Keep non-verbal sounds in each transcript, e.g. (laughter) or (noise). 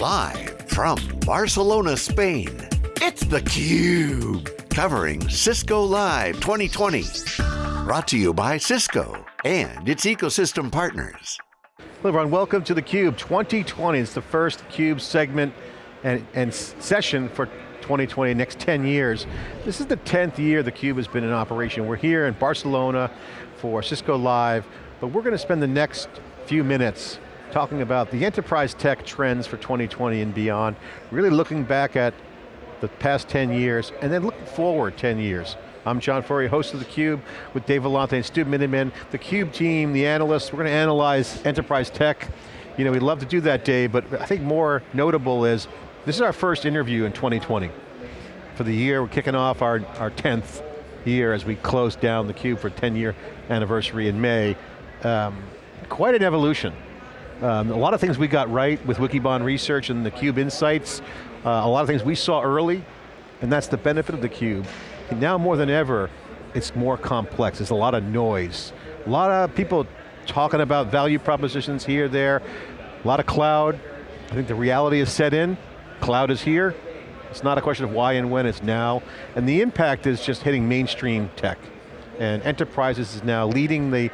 Live from Barcelona, Spain, it's theCUBE. Covering Cisco Live 2020. Brought to you by Cisco and its ecosystem partners. Hello everyone, welcome to theCUBE 2020. It's the first CUBE segment and, and session for 2020, next 10 years. This is the 10th year theCUBE has been in operation. We're here in Barcelona for Cisco Live, but we're going to spend the next few minutes talking about the enterprise tech trends for 2020 and beyond, really looking back at the past 10 years, and then looking forward 10 years. I'm John Furrier, host of theCUBE, with Dave Vellante and Stu Miniman. The CUBE team, the analysts, we're going to analyze enterprise tech. You know, we'd love to do that, Dave, but I think more notable is, this is our first interview in 2020. For the year, we're kicking off our, our 10th year as we close down theCUBE for 10 year anniversary in May. Um, quite an evolution. Um, a lot of things we got right with Wikibon research and the Cube Insights. Uh, a lot of things we saw early, and that's the benefit of the Cube. now more than ever, it's more complex. There's a lot of noise. A lot of people talking about value propositions here, there. A lot of cloud. I think the reality is set in. Cloud is here. It's not a question of why and when, it's now. And the impact is just hitting mainstream tech. And enterprises is now leading the,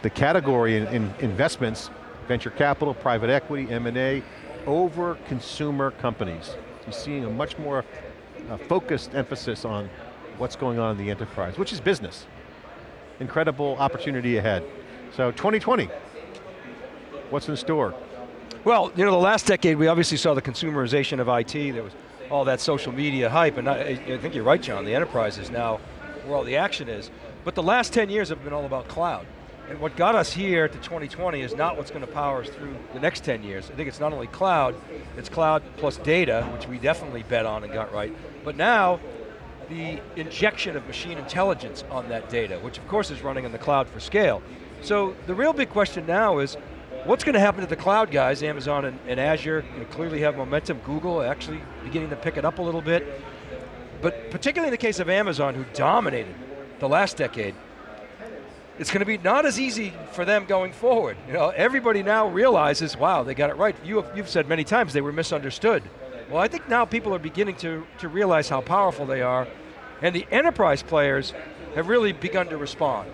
the category in, in investments venture capital, private equity, M&A, over consumer companies. You're seeing a much more uh, focused emphasis on what's going on in the enterprise, which is business. Incredible opportunity ahead. So 2020, what's in store? Well, you know, the last decade we obviously saw the consumerization of IT. There was all that social media hype, and I, I think you're right, John, the enterprise is now where all the action is. But the last 10 years have been all about cloud. And what got us here to 2020 is not what's going to power us through the next 10 years. I think it's not only cloud, it's cloud plus data, which we definitely bet on and got right, but now the injection of machine intelligence on that data, which of course is running in the cloud for scale. So the real big question now is, what's going to happen to the cloud guys, Amazon and, and Azure, you know, clearly have momentum, Google actually beginning to pick it up a little bit, but particularly in the case of Amazon, who dominated the last decade, it's going to be not as easy for them going forward. You know, everybody now realizes, wow, they got it right. You have, you've said many times they were misunderstood. Well, I think now people are beginning to, to realize how powerful they are, and the enterprise players have really begun to respond.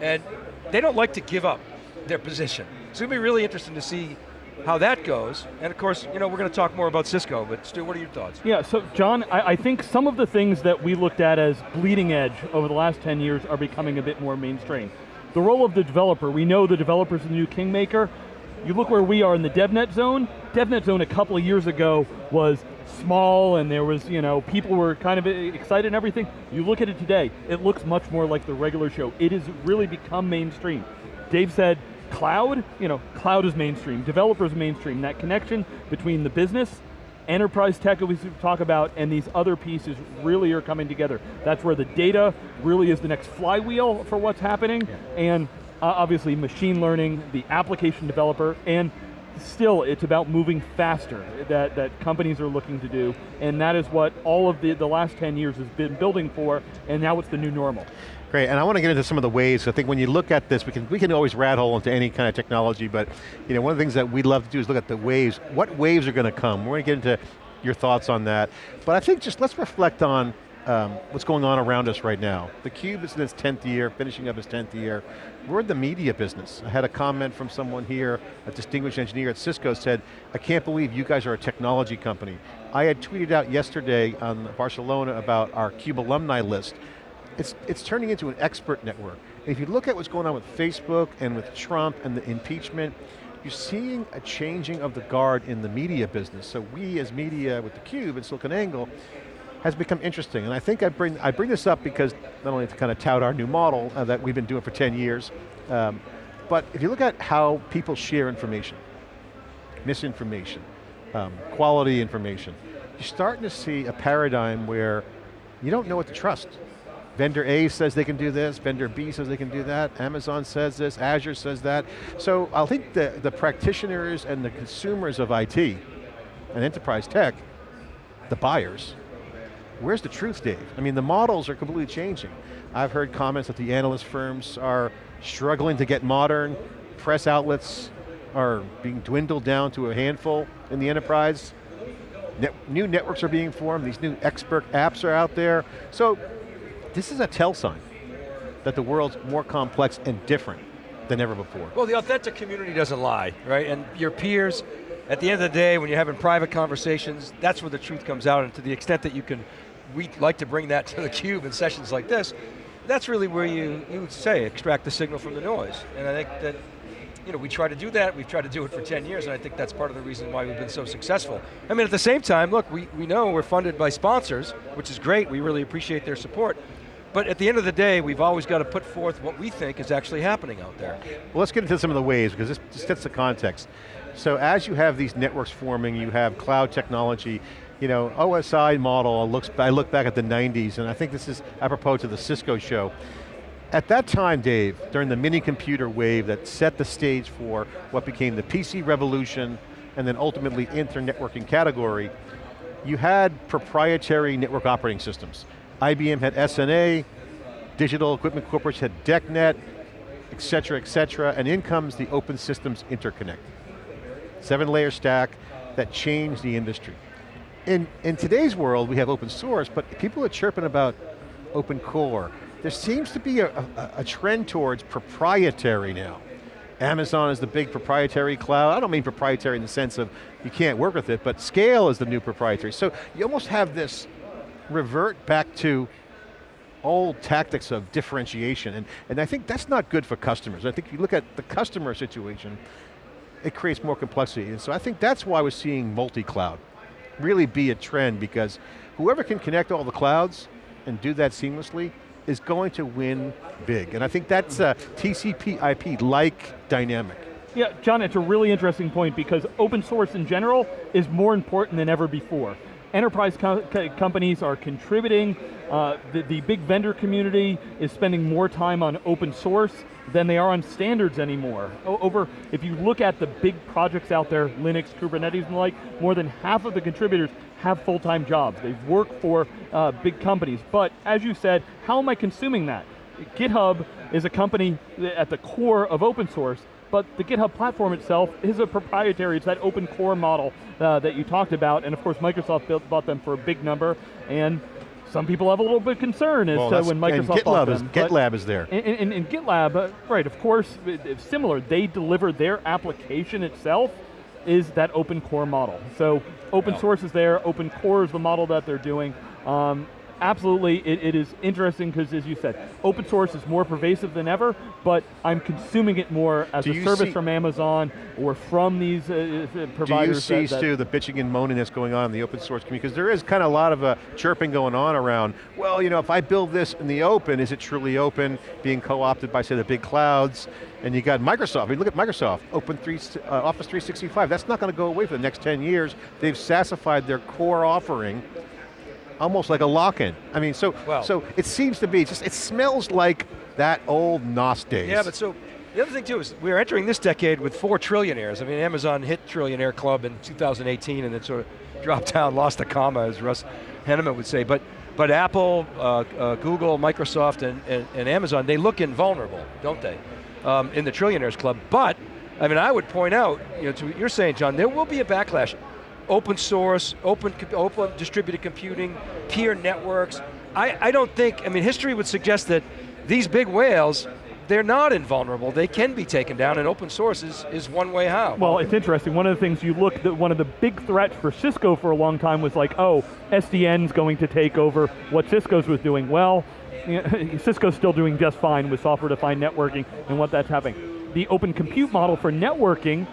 And they don't like to give up their position. So It's going to be really interesting to see how that goes. And of course, you know, we're going to talk more about Cisco, but Stu, what are your thoughts? Yeah, so John, I, I, think some of the things that we looked at as bleeding edge over the last 10 years are becoming a bit more mainstream. The role of the developer, we know the developer's the new kingmaker. You look where we are in the DevNet zone. DevNet zone a couple of years ago was small and there was, you know, people were kind of uh, excited and everything. You look at it today, it looks much more like the regular show. It has really become mainstream. Dave said, cloud, you know, cloud is mainstream, developers mainstream. That connection between the business, enterprise tech that we talk about, and these other pieces really are coming together. That's where the data really is the next flywheel for what's happening, yeah. and uh, obviously machine learning, the application developer, and still it's about moving faster that, that companies are looking to do, and that is what all of the, the last 10 years has been building for, and now it's the new normal. Great, and I want to get into some of the ways. I think when you look at this, we can we can always rat hole into any kind of technology, but you know one of the things that we'd love to do is look at the waves. What waves are going to come? We're going to get into your thoughts on that. But I think just let's reflect on um, what's going on around us right now. The Cube is in its 10th year, finishing up its 10th year. We're in the media business. I had a comment from someone here, a distinguished engineer at Cisco said, I can't believe you guys are a technology company. I had tweeted out yesterday on Barcelona about our CUBE alumni list, it's, it's turning into an expert network. If you look at what's going on with Facebook and with Trump and the impeachment, you're seeing a changing of the guard in the media business. So we as media with theCUBE and SiliconANGLE has become interesting. And I think I bring, I bring this up because not only to kind of tout our new model uh, that we've been doing for 10 years, um, but if you look at how people share information, misinformation, um, quality information, you're starting to see a paradigm where you don't know what to trust. Vendor A says they can do this, vendor B says they can do that, Amazon says this, Azure says that. So I think the, the practitioners and the consumers of IT and enterprise tech, the buyers, where's the truth, Dave? I mean, the models are completely changing. I've heard comments that the analyst firms are struggling to get modern, press outlets are being dwindled down to a handful in the enterprise. Net, new networks are being formed, these new expert apps are out there. So this is a tell sign that the world's more complex and different than ever before. Well, the authentic community doesn't lie, right? And your peers, at the end of the day, when you're having private conversations, that's where the truth comes out, and to the extent that you can, we like to bring that (laughs) to the cube in sessions like this, that's really where you, you would say, extract the signal from the noise. And I think that, you know, we try to do that, we've tried to do it for 10 years, and I think that's part of the reason why we've been so successful. I mean, at the same time, look, we, we know we're funded by sponsors, which is great, we really appreciate their support, but at the end of the day, we've always got to put forth what we think is actually happening out there. Well, let's get into some of the ways, because this, sets the context. So as you have these networks forming, you have cloud technology, you know, OSI model, looks, I look back at the 90s, and I think this is apropos to the Cisco show. At that time, Dave, during the mini computer wave that set the stage for what became the PC revolution, and then ultimately internetworking category, you had proprietary network operating systems. IBM had SNA, Digital Equipment Corporation had DECnet, et cetera, et cetera, and in comes the Open Systems Interconnect. Seven layer stack that changed the industry. In, in today's world, we have open source, but people are chirping about open core. There seems to be a, a, a trend towards proprietary now. Amazon is the big proprietary cloud. I don't mean proprietary in the sense of you can't work with it, but scale is the new proprietary. So you almost have this revert back to old tactics of differentiation, and, and I think that's not good for customers. I think if you look at the customer situation, it creates more complexity, and so I think that's why we're seeing multi-cloud really be a trend, because whoever can connect all the clouds and do that seamlessly is going to win big, and I think that's a TCP IP-like dynamic. Yeah, John, it's a really interesting point because open source in general is more important than ever before. Enterprise co companies are contributing, uh, the, the big vendor community is spending more time on open source than they are on standards anymore. Over, if you look at the big projects out there, Linux, Kubernetes and the like, more than half of the contributors have full-time jobs. They work for uh, big companies. But as you said, how am I consuming that? GitHub is a company at the core of open source but the GitHub platform itself is a proprietary, it's that open core model uh, that you talked about, and of course Microsoft built, bought them for a big number, and some people have a little bit of concern as well, to when Microsoft bought them. Is, GitLab is there. And, and, and GitLab, uh, right, of course, it's similar. They deliver their application itself is that open core model. So open source is there, open core is the model that they're doing. Um, absolutely, it, it is interesting because as you said, open source is more pervasive than ever, but I'm consuming it more as Do a service from Amazon or from these uh, uh providers. Do you see, that, Stu, the bitching and moaning that's going on in the open source community? Because there is kind of a lot of uh, chirping going on around, well, you know, if I build this in the open, is it truly open, being co-opted by, say, the big clouds? And you got Microsoft, I mean, look at Microsoft, Open 3, uh, Office 365, that's not going to go away for the next 10 years. They've sassified their core offering almost like a lock-in. I mean, so well, so it seems to be, just it smells like that old NOS days. Yeah, but so, the other thing too is we're entering this decade with four trillionaires. I mean, Amazon hit trillionaire club in 2018 and then sort of (laughs) dropped down, lost a comma, as Russ Hanneman would say. But but Apple, uh, uh, Google, Microsoft, and, and, and, Amazon, they look invulnerable, don't they, um, in the trillionaires club. But, I mean, I would point out, you know, to what you're saying, John, there will be a backlash open source, open, open distributed computing, peer networks. I, I don't think, I mean, history would suggest that these big whales, they're not invulnerable. They can be taken down, and open source is, is one way how. Well, it's interesting. One of the things you look, at, one of the big threats for Cisco for a long time was like, oh, SDN's going to take over what Cisco's was doing. Well, (laughs) Cisco's still doing just fine with software-defined networking and what that's happening. The open compute model for networking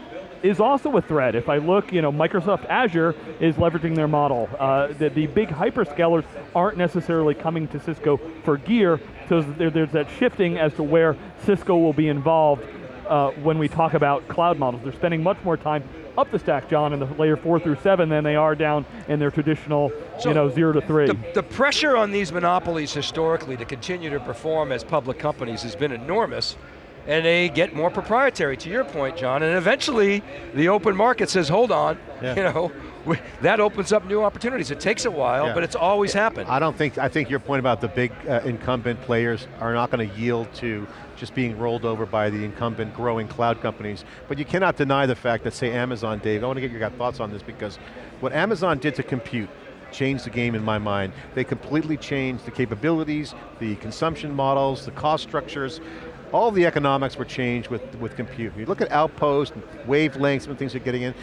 is also a threat. If I look, you know, Microsoft Azure is leveraging their model. Uh, the, the, big hyperscalers aren't necessarily coming to Cisco for gear, so there, there's that shifting as to where Cisco will be involved uh, when we talk about cloud models. They're spending much more time up the stack, John, in the layer four through seven than they are down in their traditional, so you know, zero to three. The, the pressure on these monopolies historically to continue to perform as public companies has been enormous and they get more proprietary, to your point, John, and eventually the open market says, hold on, yeah. you know, we, that opens up new opportunities. It takes a while, yeah. but it's always happened. I don't think, I think your point about the big uh, incumbent players are not going to yield to just being rolled over by the incumbent growing cloud companies. But you cannot deny the fact that say Amazon, Dave, I want to get your thoughts on this because what Amazon did to compute changed the game in my mind. They completely changed the capabilities, the consumption models, the cost structures, all the economics were changed with, with compute. You look at Outpost, and wavelengths and things are getting in,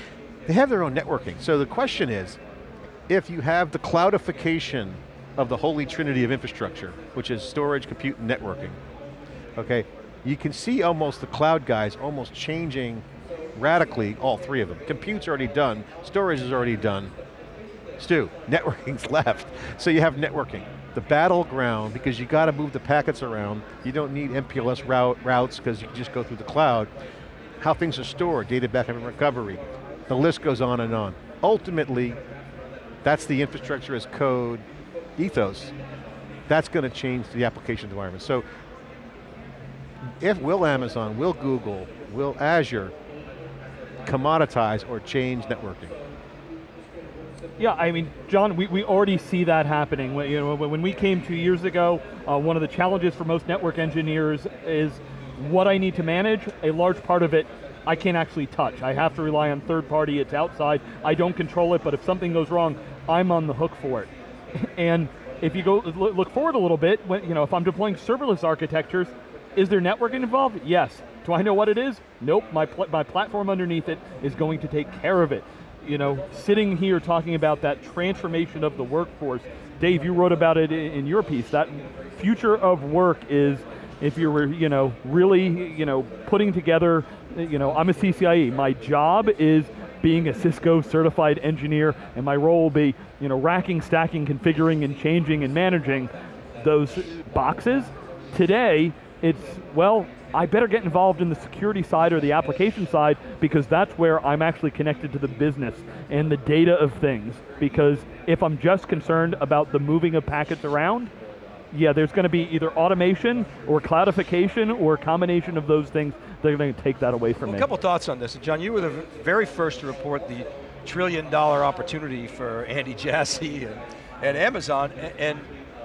they have their own networking. So the question is, if you have the cloudification of the holy trinity of infrastructure, which is storage, compute, and networking, okay, you can see almost the cloud guys almost changing radically all three of them. Compute's already done, storage is already done. Stu, (laughs) networking's left. So you have networking the battleground, because you got to move the packets around, you don't need MPLS route, routes because you can just go through the cloud, how things are stored, data backup and recovery, the list goes on and on. Ultimately, that's the infrastructure as code ethos. That's going to change the application environment. So, if will Amazon, will Google, will Azure commoditize or change networking? Yeah, I mean, John, we, we already see that happening. When, you know, when we came two years ago, uh, one of the challenges for most network engineers is what I need to manage. A large part of it I can't actually touch. I have to rely on third party, it's outside. I don't control it, but if something goes wrong, I'm on the hook for it. (laughs) and if you go look forward a little bit, when, you know, if I'm deploying serverless architectures, is there networking involved? Yes. Do I know what it is? Nope, my, pl my platform underneath it is going to take care of it you know, sitting here talking about that transformation of the workforce. Dave, you wrote about it in your piece. That future of work is if you're, you know, really, you know, putting together, you know, I'm a CCIE. My job is being a Cisco certified engineer, and my role will be, you know, racking, stacking, configuring, and changing and managing those boxes. Today, it's, well, I better get involved in the security side or the application side because that's where I'm actually connected to the business and the data of things. Because if I'm just concerned about the moving of packets around, yeah, there's going to be either automation or cloudification or a combination of those things. They're going to take that away from well, me. A couple thoughts on this. John, you were the very first to report the trillion dollar opportunity for Andy Jassy and, and Amazon, and, and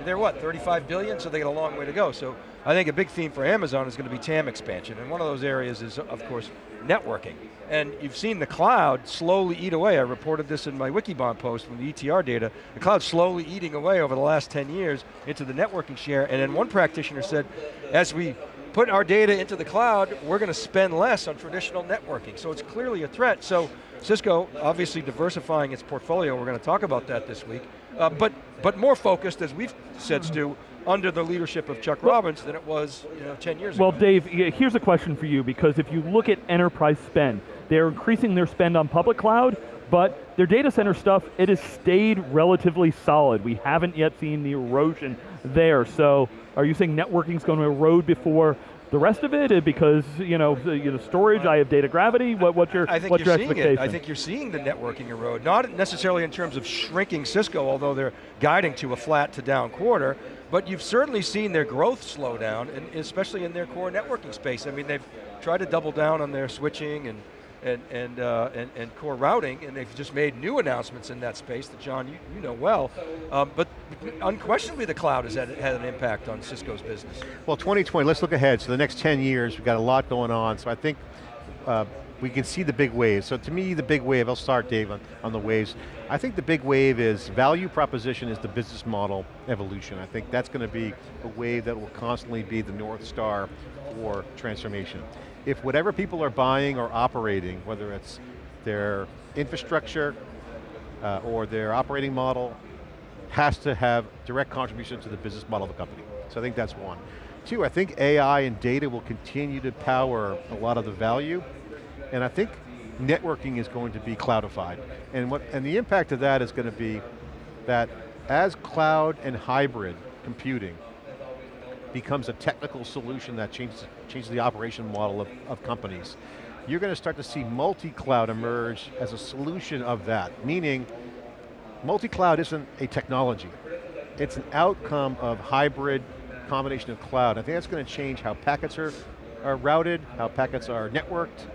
they're what, 35 billion? So they got a long way to go. So I think a big theme for Amazon is going to be TAM expansion, and one of those areas is, of course, networking. And you've seen the cloud slowly eat away. I reported this in my Wikibon post from the ETR data. The cloud slowly eating away over the last 10 years into the networking share. And then one practitioner said, as we put our data into the cloud, we're going to spend less on traditional networking. So it's clearly a threat. So Cisco, obviously diversifying its portfolio, we're going to talk about that this week, uh, but, but more focused, as we've said, Stu, under the leadership of Chuck Robbins than it was you know, 10 years well, ago. Well, Dave, here's a question for you, because if you look at enterprise spend, they're increasing their spend on public cloud, but their data center stuff, it has stayed relatively solid. We haven't yet seen the erosion there. So are you saying networking is going to erode before the rest of it, uh, because you know, you know, storage, I have data gravity. What, what's your, I think what's you're your seeing? It. I think you're seeing the networking erode, not necessarily in terms of shrinking Cisco, although they're guiding to a flat to down quarter, but you've certainly seen their growth slow down, and especially in their core networking space. I mean, they've tried to double down on their switching and and and, uh, and, and core routing, and they've just made new announcements in that space that John you, you know well. Um, but unquestionably, the cloud has had, had an impact on Cisco's business. Well, 2020. Let's look ahead. So the next 10 years, we've got a lot going on. So I think. Uh, we can see the big wave. So to me, the big wave, I'll start Dave on, on the waves. I think the big wave is value proposition is the business model evolution. I think that's going to be a wave that will constantly be the North Star for transformation if whatever people are buying or operating, whether it's their infrastructure uh, or their operating model, has to have direct contribution to the business model of the company. So I think that's one. Two, I think AI and data will continue to power a lot of the value, and I think networking is going to be cloudified. And, what, and the impact of that is going to be that as cloud and hybrid computing becomes a technical solution that changes, changes the operation model of, of companies. You're going to start to see multi-cloud emerge as a solution of that, meaning multi-cloud isn't a technology. It's an outcome of hybrid combination of cloud. I think that's going to change how packets are, are routed, how packets are networked,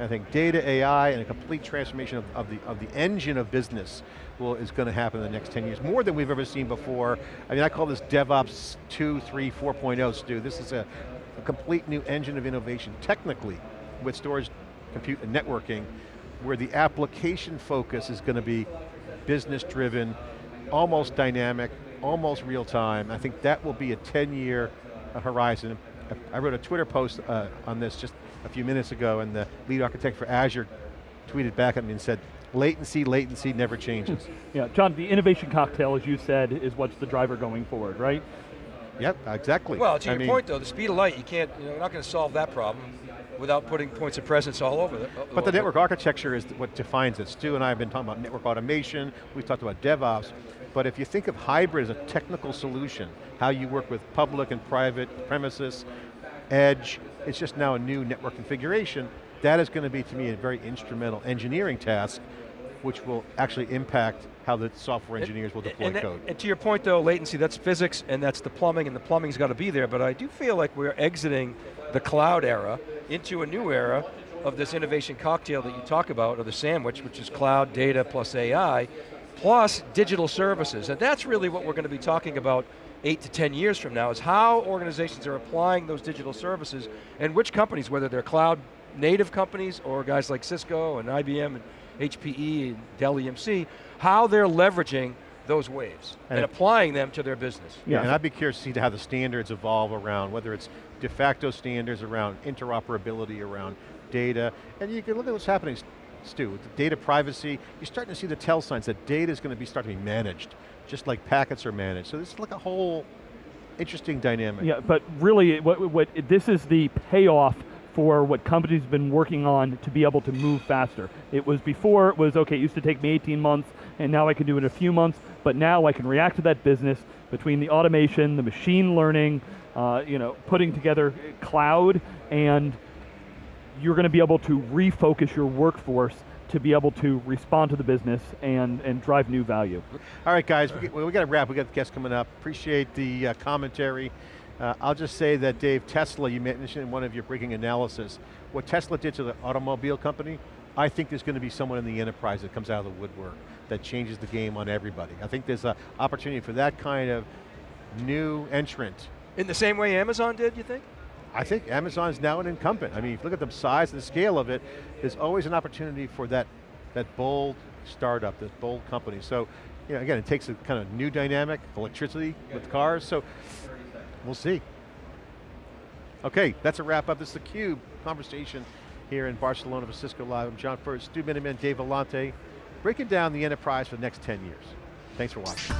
I think data, AI, and a complete transformation of, of, the, of the engine of business will, is going to happen in the next 10 years, more than we've ever seen before. I mean, I call this DevOps 2, 3, 4.0, Stu. This is a, a complete new engine of innovation technically with storage, compute, and networking, where the application focus is going to be business driven, almost dynamic, almost real time. I think that will be a 10 year horizon. I wrote a Twitter post uh, on this just a few minutes ago and the lead architect for Azure tweeted back at me and said, latency, latency never changes. (laughs) yeah, John, the innovation cocktail, as you said, is what's the driver going forward, right? Yep, exactly. Well, to I your mean, point though, the speed of light, you can't, you know, you're not going to solve that problem without putting points of presence all over it. Uh, but the network architecture is what defines it. Stu and I have been talking about network automation, we've talked about DevOps, but if you think of hybrid as a technical solution, how you work with public and private premises, edge, it's just now a new network configuration, that is going to be to me a very instrumental engineering task which will actually impact how the software engineers will deploy and that, code. And to your point though, latency, that's physics and that's the plumbing and the plumbing's got to be there, but I do feel like we're exiting the cloud era into a new era of this innovation cocktail that you talk about, or the sandwich, which is cloud, data, plus AI, plus digital services. And that's really what we're going to be talking about eight to 10 years from now, is how organizations are applying those digital services, and which companies, whether they're cloud native companies, or guys like Cisco and IBM and HPE and Dell EMC, how they're leveraging those waves and, and applying them to their business. Yeah, and I'd be curious to see how the standards evolve around, whether it's de facto standards around interoperability around data, and you can look at what's happening, Stu, with data privacy, you're starting to see the tell signs that data is going to be starting to be managed, just like packets are managed. So this is like a whole interesting dynamic. Yeah, but really, what, what this is the payoff for what companies have been working on to be able to move faster. It was before, it was, okay, it used to take me 18 months, and now I can do it in a few months, but now I can react to that business between the automation, the machine learning, uh, you know, putting together cloud, and you're going to be able to refocus your workforce to be able to respond to the business and, and drive new value. All right guys, we, we got to wrap, we got guests coming up. Appreciate the uh, commentary. Uh, I'll just say that Dave, Tesla, you mentioned in one of your breaking analysis, what Tesla did to the automobile company, I think there's going to be someone in the enterprise that comes out of the woodwork that changes the game on everybody. I think there's an opportunity for that kind of new entrant. In the same way Amazon did, you think? I think Amazon is now an incumbent. I mean, if you look at the size and the scale of it, there's always an opportunity for that, that bold startup, this bold company. So, you know, again, it takes a kind of new dynamic, electricity with cars, so We'll see. Okay, that's a wrap up. This is the Cube conversation here in Barcelona for Cisco Live. I'm John Furrier, Stu Miniman, Dave Vellante, breaking down the enterprise for the next 10 years. Thanks for watching.